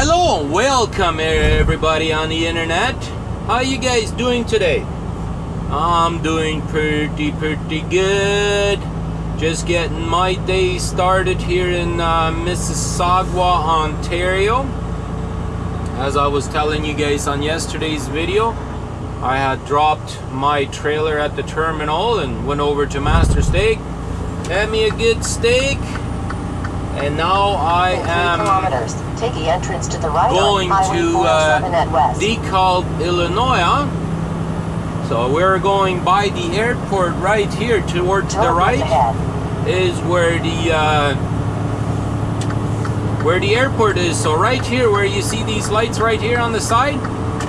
Hello and welcome everybody on the internet. How you guys doing today? I'm doing pretty pretty good. Just getting my day started here in uh, Mississauga, Ontario. As I was telling you guys on yesterday's video, I had dropped my trailer at the terminal and went over to Master Steak. Had me a good steak. And now I am. Take the entrance to the right going to 407 at uh. DeKalb, Illinois. So we're going by the airport right here towards the right ahead. is where the uh, where the airport is. So right here where you see these lights right here on the side,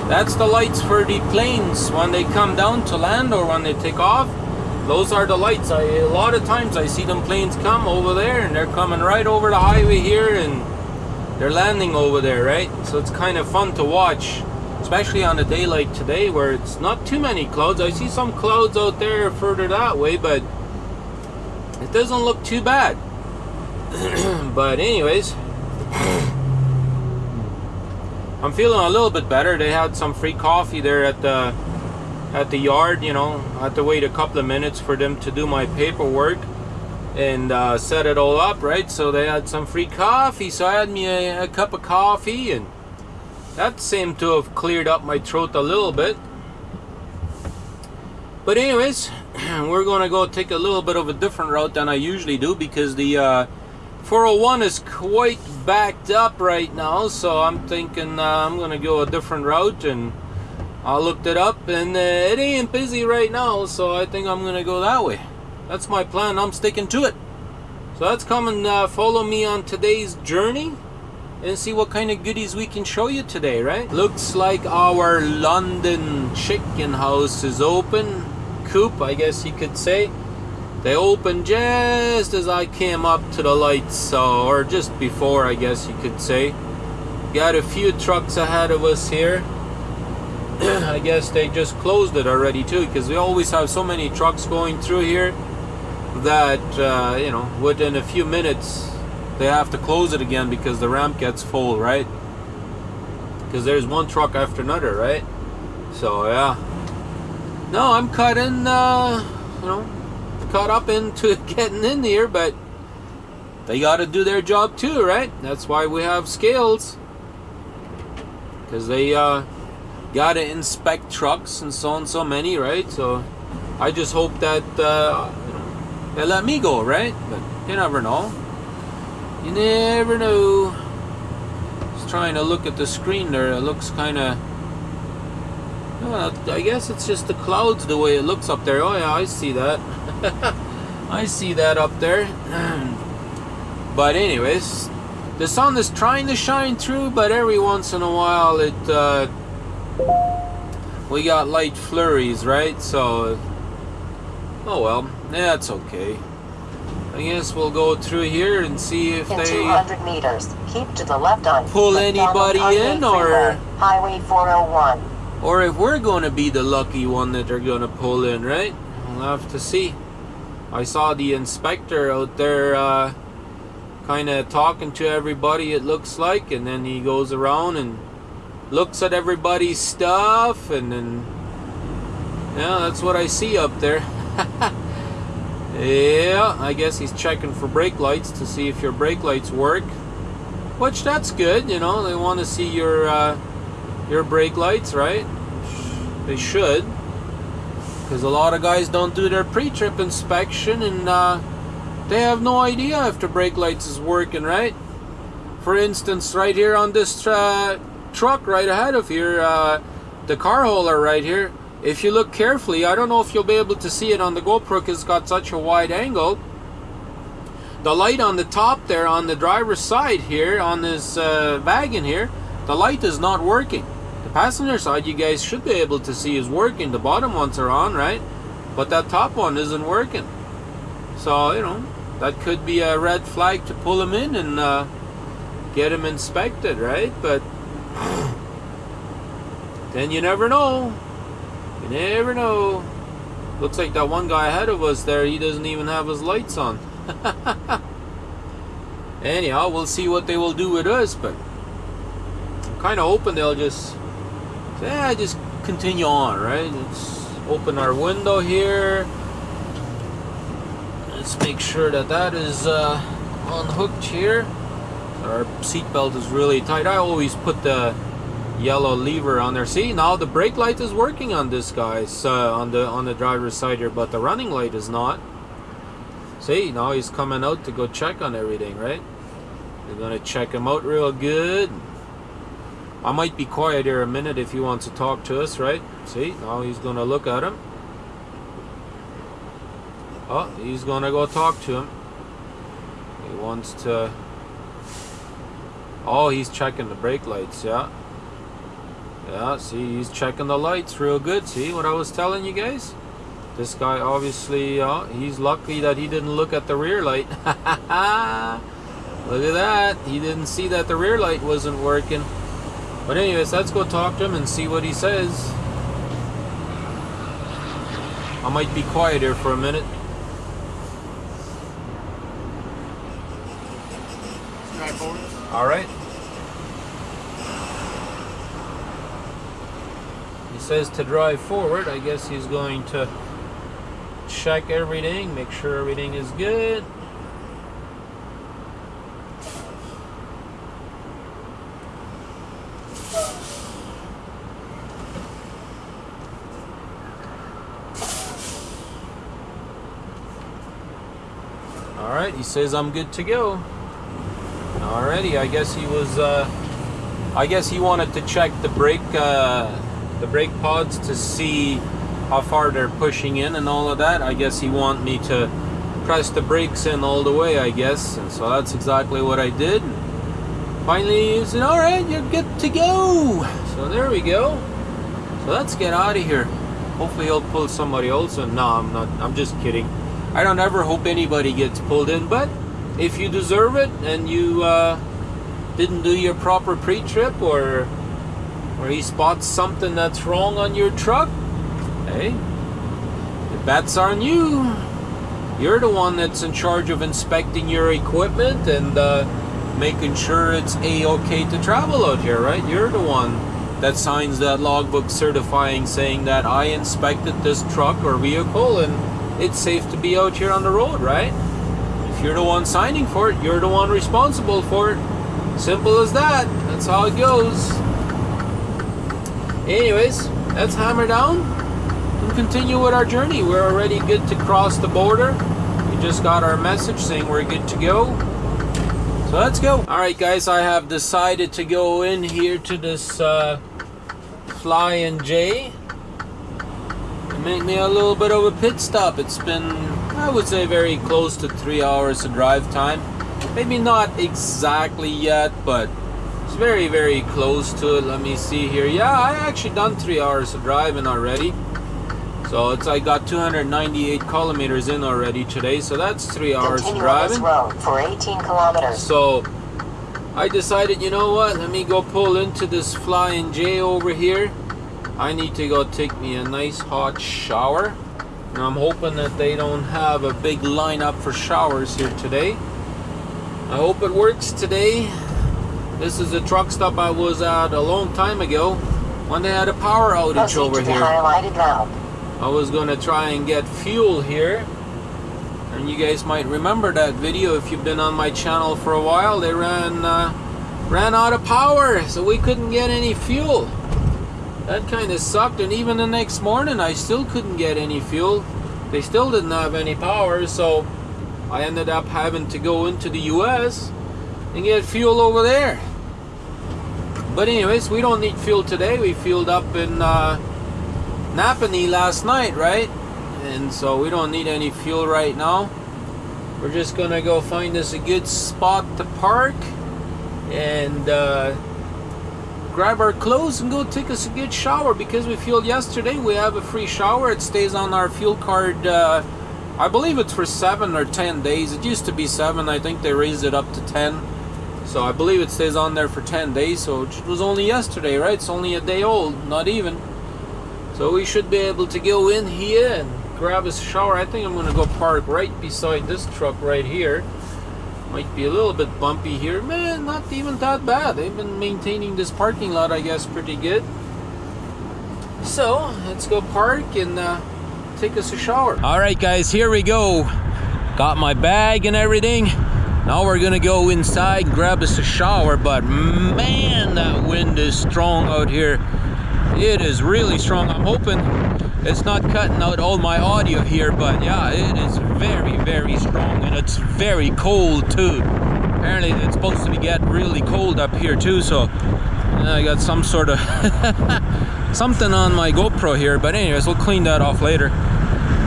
that's the lights for the planes when they come down to land or when they take off. Those are the lights. I, a lot of times I see them planes come over there and they're coming right over the highway here and they're landing over there, right? So it's kind of fun to watch, especially on a day like today where it's not too many clouds. I see some clouds out there further that way, but it doesn't look too bad. but anyways, I'm feeling a little bit better. They had some free coffee there at the at the yard, you know. I had to wait a couple of minutes for them to do my paperwork and uh, set it all up, right? So they had some free coffee. So I had me a, a cup of coffee, and that seemed to have cleared up my throat a little bit. But anyways, we're gonna go take a little bit of a different route than I usually do because the uh, 401 is quite backed up right now. So I'm thinking uh, I'm gonna go a different route and. I looked it up and uh, it ain't busy right now, so I think I'm gonna go that way. That's my plan. I'm sticking to it. So that's coming, uh, follow me on today's journey and see what kind of goodies we can show you today, right? Looks like our London chicken house is open. Coop, I guess you could say. They opened just as I came up to the lights, so, or just before, I guess you could say. Got a few trucks ahead of us here. I guess they just closed it already too because we always have so many trucks going through here that uh, you know within a few minutes they have to close it again because the ramp gets full right? Because there's one truck after another right? So yeah. No I'm caught in uh, you know caught up into getting in here but they got to do their job too right? That's why we have scales. Because they uh, gotta inspect trucks and so on so many right so i just hope that uh, they let me go right but you never know you never know just trying to look at the screen there it looks kind of I guess it's just the clouds the way it looks up there. Oh yeah, I see that. I see that up there. but anyways, the sun is trying to shine through, but every once in a while it uh, we got light flurries, right? So, oh well, yeah, it's okay. I guess we'll go through here and see if In they 200 meters, keep to the left on Pull anybody in, or- Highway 401. or if we're going to be the lucky one that they're going to pull in, right? We'll have to see. I saw the inspector out there uh, kind of talking to everybody, it looks like, and then he goes around and looks at everybody's stuff, and then, yeah, that's what I see up there. yeah, I guess he's checking for brake lights to see if your brake lights work. Which that's good, you know. They want to see your uh, your brake lights, right? They should, because a lot of guys don't do their pre-trip inspection, and uh, they have no idea if the brake lights is working, right? For instance, right here on this uh, truck right ahead of here, uh, the car holder right here. If you look carefully, I don't know if you'll be able to see it on the GoPro because it's got such a wide angle. The light on the top there on the driver's side here on this uh, wagon here, the light is not working. The passenger side you guys should be able to see is working. The bottom ones are on, right? But that top one isn't working. So, you know, that could be a red flag to pull him in and uh, get him inspected, right? But then you never know. You never know. Looks like that one guy ahead of us there, he doesn't even have his lights on. Anyhow, we'll see what they will do with us, but I'm kind of hoping they'll just say, yeah, just continue on, right? Let's open our window here. Let's make sure that that is uh, unhooked here. Our seatbelt is really tight. I always put the yellow lever on there. See, now the brake light is working on this guys uh, on the on the driver's side here, but the running light is not. See, now he's coming out to go check on everything, right? We're gonna check him out real good. I might be quiet here a minute if he wants to talk to us, right? See, now he's gonna look at him. Oh, he's gonna go talk to him. He wants to. Oh, he's checking the brake lights, yeah. Yeah, see, he's checking the lights real good. See what I was telling you guys? This guy obviously, uh, he's lucky that he didn't look at the rear light. look at that. He didn't see that the rear light wasn't working. But anyways, let's go talk to him and see what he says. I might be quiet here for a minute. All right. He says to drive forward. I guess he's going to check everything, make sure everything is good. Alright, he says I'm good to go. Alrighty, I guess he was, uh, I guess he wanted to check the brake, uh, the brake pods to see how far they're pushing in and all of that. I guess he want me to press the brakes in all the way, I guess. And so that's exactly what I did. Finally, he said, alright, you're good to go. So there we go. So let's get out of here. Hopefully he'll pull somebody else in. No, I'm not. I'm just kidding. I don't ever hope anybody gets pulled in, but if you deserve it and you uh, didn't do your proper pre-trip or or he spots something that's wrong on your truck, hey, the bet's are on you. You're the one that's in charge of inspecting your equipment and uh, making sure it's a-okay to travel out here, right? You're the one that signs that logbook certifying saying that I inspected this truck or vehicle and it's safe to be out here on the road, right? You're the one signing for it, you're the one responsible for it. Simple as that. That's how it goes. Anyways, let's hammer down and continue with our journey. We're already good to cross the border. We just got our message saying we're good to go. So let's go. All right, guys, I have decided to go in here to this uh, Flying J make me a little bit of a pit stop. It's been, I would say, very close to three hours of drive time. Maybe not exactly yet, but it's very, very close to it. Let me see here. Yeah, I actually done three hours of driving already. So it's I got 298 kilometers in already today. So that's three hours Continue driving. road for 18 kilometers. So I decided, you know what? Let me go pull into this Flying J over here. I need to go take me a nice hot shower. I'm hoping that they don't have a big lineup for showers here today. I hope it works today. This is a truck stop I was at a long time ago when they had a power outage Proceed over here. I was gonna try and get fuel here. And you guys might remember that video if you've been on my channel for a while. They ran uh, ran out of power, so we couldn't get any fuel. That kind of sucked, and even the next morning I still couldn't get any fuel. They still didn't have any power, so I ended up having to go into the US and get fuel over there. But anyways, we don't need fuel today. We fueled up in uh, Napanee last night, right? And so we don't need any fuel right now. We're just gonna go find us a good spot to park and uh, grab our clothes and go take us a good shower because we fueled yesterday. We have a free shower. It stays on our fuel card. Uh, I believe it's for seven or ten days. It used to be seven. I think they raised it up to ten. So I believe it stays on there for 10 days. So it was only yesterday, right? It's only a day old, not even. So we should be able to go in here and grab a shower. I think I'm going to go park right beside this truck right here. Might be a little bit bumpy here. Man, not even that bad. They've been maintaining this parking lot, I guess, pretty good. So, let's go park and uh, take us a shower. All right, guys, here we go. Got my bag and everything. Now we're gonna go inside grab us a shower, but man, that wind is strong out here. It is really strong. I'm hoping it's not cutting out all my audio here, but yeah, it is very, very strong and it's very cold too. Apparently it's supposed to be getting really cold up here too, so I got some sort of something on my GoPro here, but anyways, we'll clean that off later.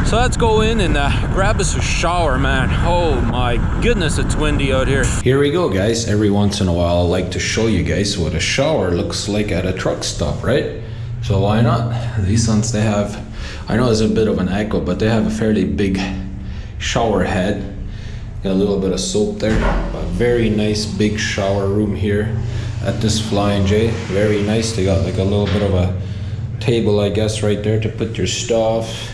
So let's go in and uh, grab us a shower, man. Oh my goodness, it's windy out here. Here we go, guys. Every once in a while, I like to show you guys what a shower looks like at a truck stop, right? So why not? These ones, they have, I know it's a bit of an echo, but they have a fairly big shower head. Got a little bit of soap there. A very nice big shower room here at this Flying J. Very nice. They got like a little bit of a table, I guess, right there to put your stuff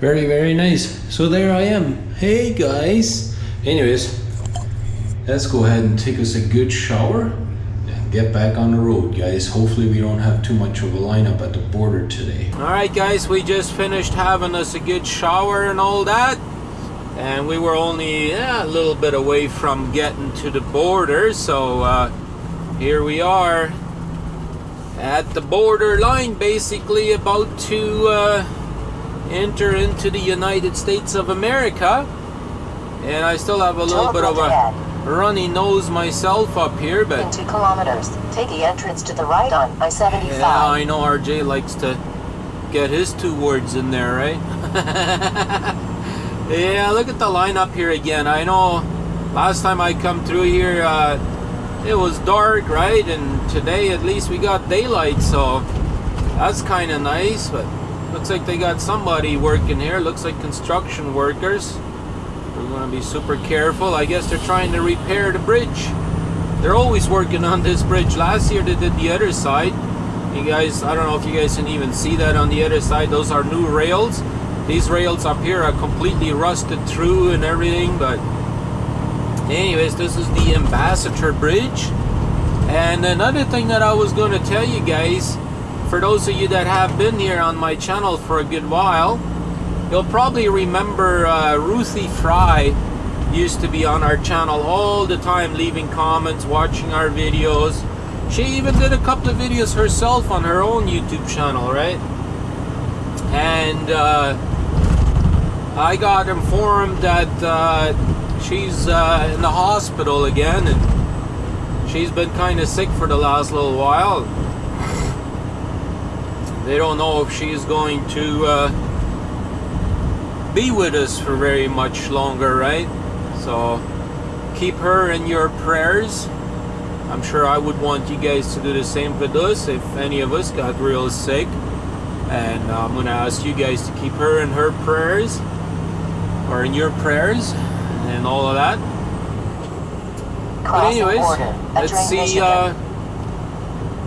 very, very nice. So there I am. Hey guys. Anyways, let's go ahead and take us a good shower get back on the road, guys. Hopefully we don't have too much of a lineup at the border today. All right, guys, we just finished having us a good shower and all that. And we were only yeah, a little bit away from getting to the border. So uh, here we are at the border line, basically about to uh, enter into the United States of America. And I still have a little bit of a runny nose myself up here, but... In two kilometers, take the entrance to the right on I-75. Yeah, I know RJ likes to get his two words in there, right? yeah, look at the lineup here again. I know last time I come through here, uh, it was dark, right? And today at least we got daylight, so that's kind of nice, but Looks like they got somebody working here. Looks like construction workers. Going to be super careful. I guess they're trying to repair the bridge. They're always working on this bridge. Last year they did the other side. You guys, I don't know if you guys can even see that on the other side. Those are new rails. These rails up here are completely rusted through and everything. But anyways, this is the Ambassador Bridge. And another thing that I was going to tell you guys for those of you that have been here on my channel for a good while, you'll probably remember uh, Ruthie Fry used to be on our channel all the time, leaving comments, watching our videos. She even did a couple of videos herself on her own YouTube channel, right? And uh, I got informed that uh, she's uh, in the hospital again, and she's been kind of sick for the last little while they don't know if she's going to uh, be with us for very much longer, right? So keep her in your prayers. I'm sure I would want you guys to do the same with us if any of us got real sick. And I'm going to ask you guys to keep her in her prayers or in your prayers and all of that. But anyways, let's see. Uh,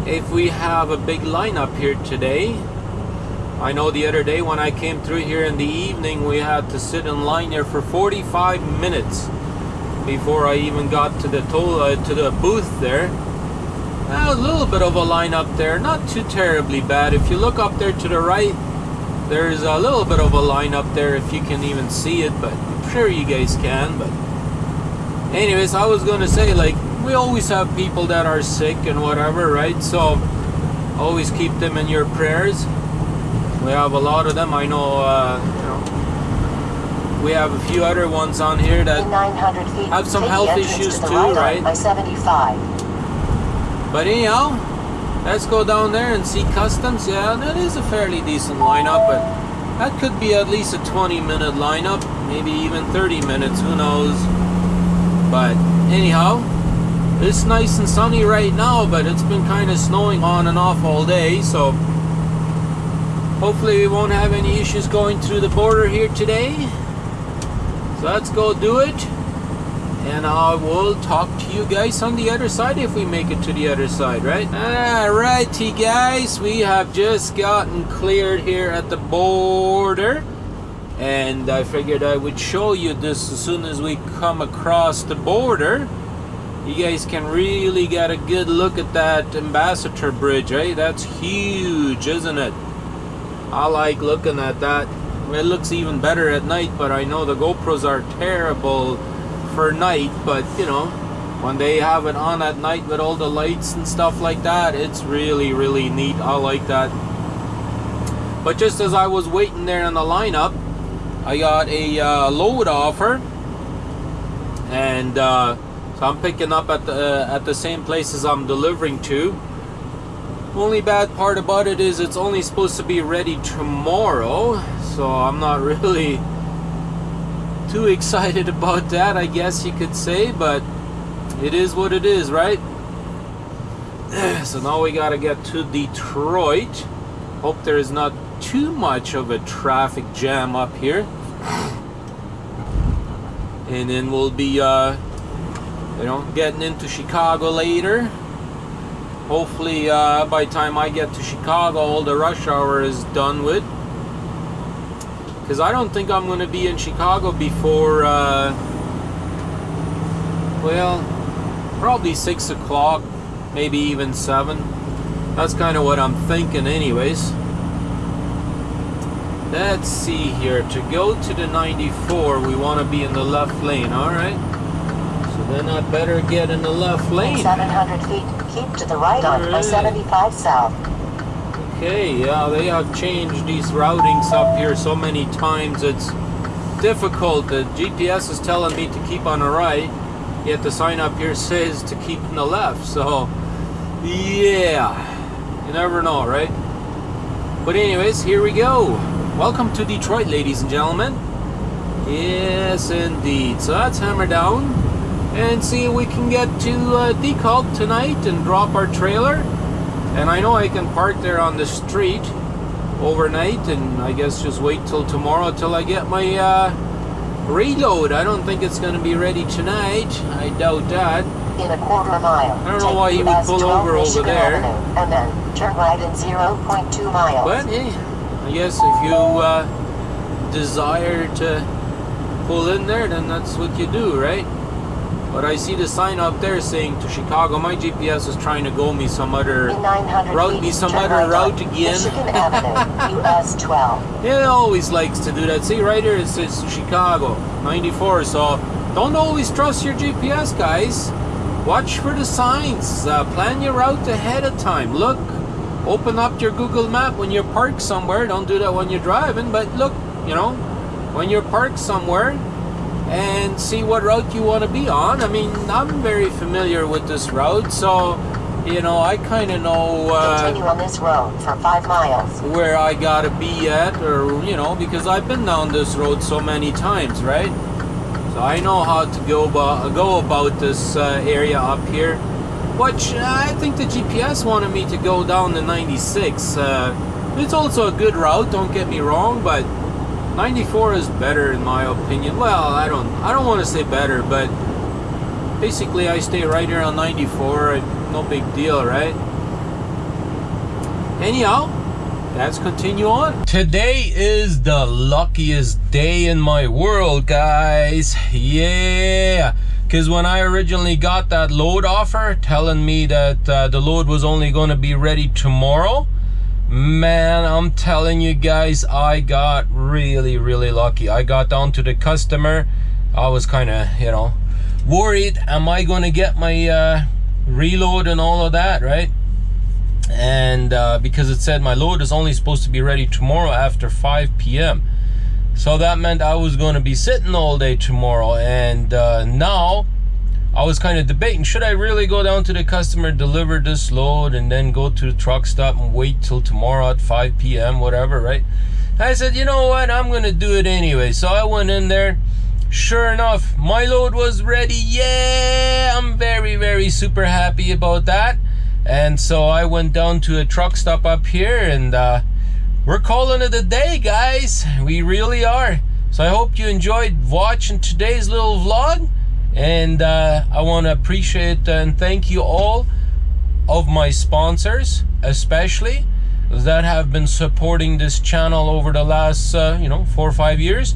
if we have a big lineup here today. I know the other day when I came through here in the evening, we had to sit in line there for 45 minutes before I even got to the toll, uh, to the booth there. a little bit of a line up there, not too terribly bad. If you look up there to the right, there's a little bit of a line up there if you can even see it, but I'm sure you guys can. But anyways, I was gonna say like we always have people that are sick and whatever, right? So always keep them in your prayers. We have a lot of them. I know, uh, you know, we have a few other ones on here that have some health issues to too, right? By 75. But anyhow, let's go down there and see customs. Yeah, that is a fairly decent lineup, but that could be at least a 20 minute lineup, maybe even 30 minutes, who knows. But anyhow, it's nice and sunny right now, but it's been kind of snowing on and off all day, so hopefully we won't have any issues going through the border here today. So let's go do it. And I will talk to you guys on the other side if we make it to the other side, right? Alrighty guys, we have just gotten cleared here at the border. and I figured I would show you this as soon as we come across the border. You guys can really get a good look at that Ambassador Bridge, eh? That's huge, isn't it? I like looking at that. It looks even better at night, but I know the GoPros are terrible for night, but you know, when they have it on at night with all the lights and stuff like that, it's really, really neat. I like that. But just as I was waiting there in the lineup, I got a uh, load offer, and uh, so I'm picking up at the uh, at the same place as I'm delivering to. Only bad part about it is it's only supposed to be ready tomorrow, so I'm not really too excited about that, I guess you could say, but it is what it is, right? So now we gotta get to Detroit. Hope there is not too much of a traffic jam up here. And then we'll be, uh, you know, getting into Chicago later. Hopefully, uh, by the time I get to Chicago, all the rush hour is done with. Because I don't think I'm going to be in Chicago before, uh, well, probably 6 o'clock, maybe even 7. That's kind of what I'm thinking anyways. Let's see here. To go to the 94, we want to be in the left lane, alright? Then I better get in the left lane. 700 feet, keep to the right on Alright. I-75 south. Okay, yeah, they have changed these routings up here so many times it's difficult. The GPS is telling me to keep on the right, yet the sign up here says to keep on the left. So, yeah, you never know, right? But anyways, here we go. Welcome to Detroit, ladies and gentlemen. Yes, indeed. So let's hammer down and see if we can get to uh, tonight and drop our trailer. And I know I can park there on the street overnight and I guess just wait till tomorrow till I get my uh, reload. I don't think it's going to be ready tonight. I doubt that. In a quarter mile. I don't know why he would pull 12 over over there. Avenue, and then turn right in 0.2 miles. But hey, I guess if you uh, desire to pull in there, then that's what you do, right? But I see the sign up there saying to Chicago. My GPS is trying to go me some other route me some other right route again. Michigan Avenue, US 12. It always likes to do that. See, right here it says Chicago 94. So don't always trust your GPS, guys. Watch for the signs. Uh, plan your route ahead of time. Look, open up your Google Map when you're parked somewhere. Don't do that when you're driving, but look, you know, when you're parked somewhere and see what route you want to be on. I mean, I'm very familiar with this route, so you know, I kind of know. Uh, Continue on this road for 5 miles. where I gotta be at, or you know, because I've been down this road so many times, right? So I know how to go about go about this uh, area up here. Which uh, I think the GPS wanted me to go down the 96. Uh, it's also a good route, don't get me wrong, but 94 is better in my opinion. Well, I don't I don't want to say better, but basically I stay right here on 94. No big deal, right? Anyhow, let's continue on. Today is the luckiest day in my world, guys. Yeah. Because when I originally got that load offer telling me that uh, the load was only going to be ready tomorrow, man, I'm telling you guys, I got really, really lucky. I got down to the customer. I was kind of, you know, worried. Am I going to get my uh, reload and all of that, right? and uh, because it said my load is only supposed to be ready tomorrow after 5 p.m. So that meant I was going to be sitting all day tomorrow. And uh, now I was kind of debating should I really go down to the customer, deliver this load, and then go to the truck stop and wait till tomorrow at 5 p.m., whatever, right? I said, you know what, I'm to do it anyway. So I went in there. Sure enough, my load was ready. Yeah, I'm very, very super happy about that. And so I went down to a truck stop up here and uh, we're calling it a day, guys. We really are. So I hope you enjoyed watching today's little vlog. And uh, I want to appreciate and thank you all of my sponsors, especially. that have been supporting this channel over the last uh, you know four or five years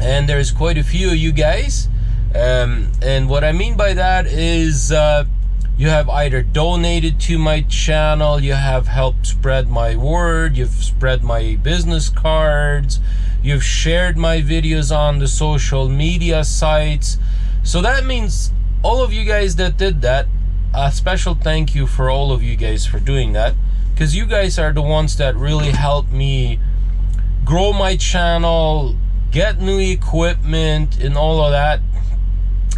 and there's quite a few of you guys um, and what I mean by that is uh, you have either donated to my channel you have helped spread my word you've spread my business cards you've shared my videos on the social media sites so that means all of you guys that did that a special thank you for all of you guys for doing that. Because you guys are the ones that really helped me grow my channel get new equipment and all of that.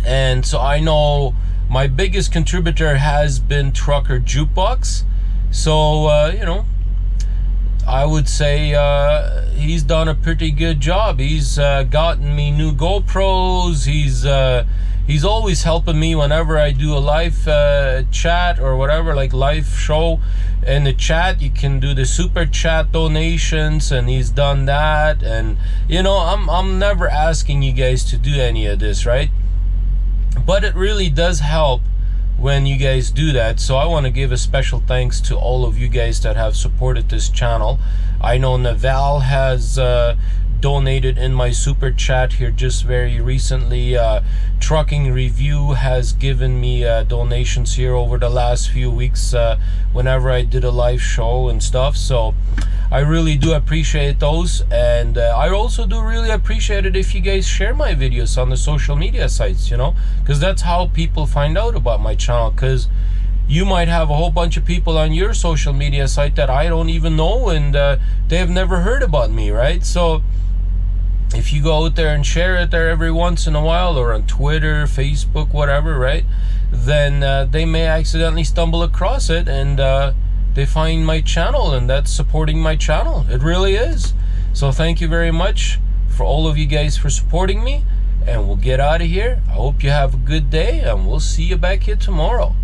And so I know my biggest contributor has been Trucker Jukebox. So uh, you know I would say uh, he's done a pretty good job he's uh, gotten me new GoPros he's uh, he's always helping me whenever I do a live uh, chat or whatever, like live show. In the chat, you can do the super chat donations, and he's done that. And you know, I'm I'm never asking you guys to do any of this, right? But it really does help when you guys do that. So I want to give a special thanks to all of you guys that have supported this channel. I know Naval has uh, donated in my super chat here just very recently. Uh, Trucking Review has given me uh, donations here over the last few weeks uh, whenever I did a live show and stuff. So I really do appreciate those. And uh, I also do really appreciate it if you guys share my videos on the social media sites, you know, because that's how people find out about my channel. Because you might have a whole bunch of people on your social media site that I don't even know and uh, they have never heard about me, right? So if you go out there and share it there every once in a while or on Twitter, Facebook, whatever, right? Then uh, they may accidentally stumble across it and uh, they find my channel and that's supporting my channel. It really is. So thank you very much for all of you guys for supporting me and we'll get out of here. I hope you have a good day and we'll see you back here tomorrow.